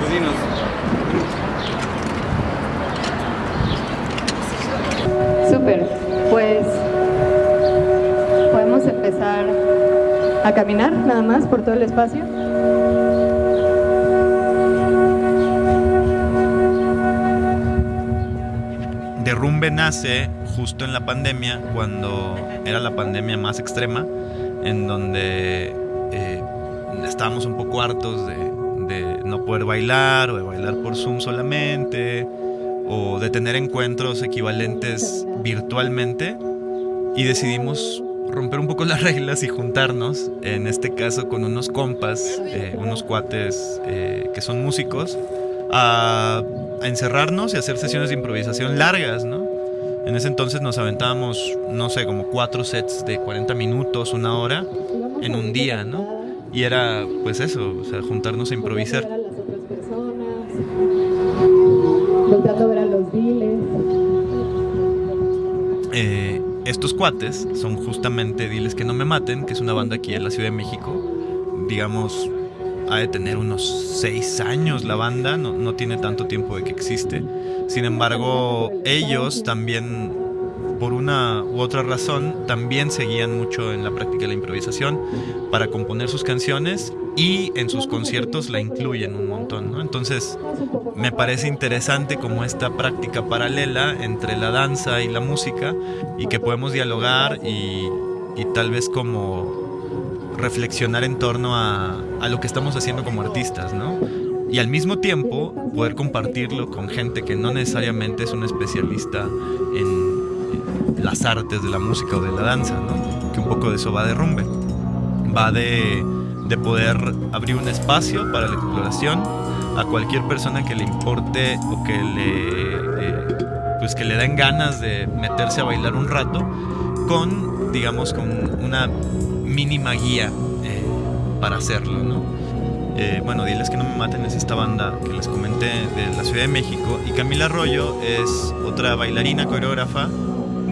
Pues Súper, pues podemos empezar a caminar nada más por todo el espacio. Derrumbe nace justo en la pandemia, cuando era la pandemia más extrema, en donde eh, estábamos un poco hartos de, de no poder bailar o de bailar por Zoom solamente o de tener encuentros equivalentes virtualmente y decidimos romper un poco las reglas y juntarnos, en este caso con unos compas, eh, unos cuates eh, que son músicos, a, a, encerrarnos y hacer sesiones de improvisación largas, ¿no? En ese entonces nos aventábamos, no sé, como cuatro sets de 40 minutos, una hora, en un día, ¿no? Y era, pues eso, o sea, juntarnos a improvisar. Eh, estos cuates son justamente Diles que no me maten, que es una banda aquí en la Ciudad de México. Digamos, ha de tener unos seis años la banda, no, no tiene tanto tiempo de que existe. Sin embargo, ellos también por una u otra razón, también seguían mucho en la práctica de la improvisación para componer sus canciones y en sus conciertos la incluyen un montón. ¿no? Entonces, me parece interesante como esta práctica paralela entre la danza y la música y que podemos dialogar y, y tal vez como reflexionar en torno a, a, lo que estamos haciendo como artistas, ¿no? Y al mismo tiempo poder compartirlo con gente que no necesariamente es un especialista en las artes de la música o de la danza, ¿no? que un poco de eso va de rumbe. Va de, de poder abrir un espacio para la exploración a cualquier persona que le importe o que le, eh, pues que le den ganas de meterse a bailar un rato con, digamos, con una mínima guía eh, para hacerlo, ¿no? Eh, bueno, diles que no me maten es esta banda que les comenté de la Ciudad de México y Camila Arroyo es otra bailarina coreógrafa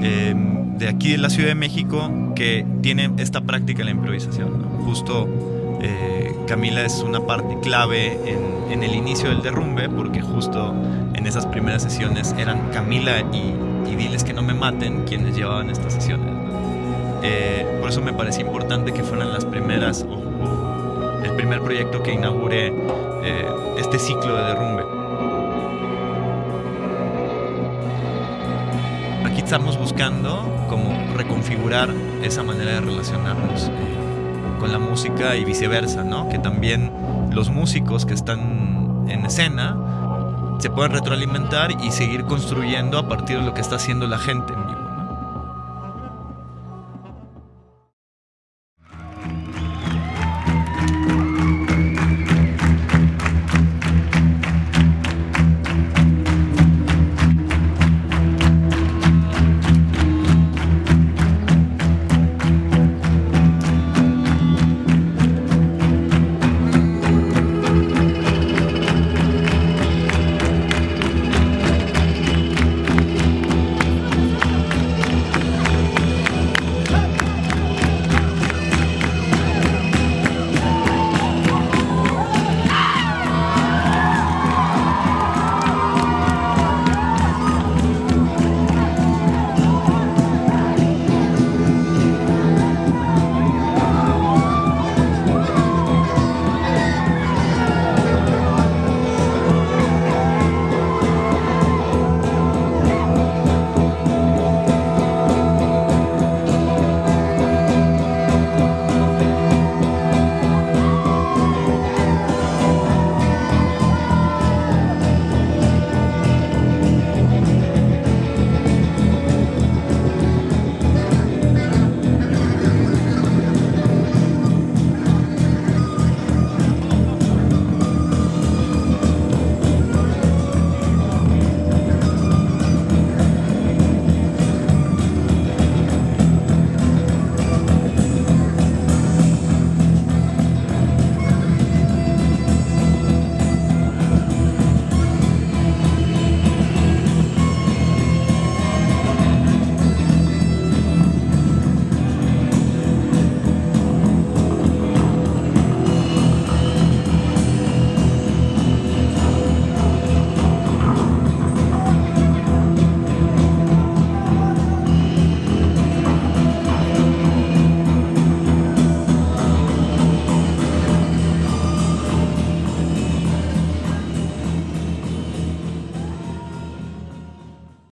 eh, de aquí de la Ciudad de México que tiene esta práctica de la improvisación. Justo eh, Camila es una parte clave en, el inicio del derrumbe porque justo en esas primeras sesiones eran Camila y, y Diles que no me maten quienes llevaban estas sesiones. Eh, por eso me parece importante que fueran las primeras o, el primer proyecto que inaugure eh, este ciclo de derrumbe. Aquí estamos buscando como reconfigurar esa manera de relacionarnos eh, con la música y viceversa, ¿no? Que también los músicos que están en escena se puedan retroalimentar y seguir construyendo a partir de lo que está haciendo la gente.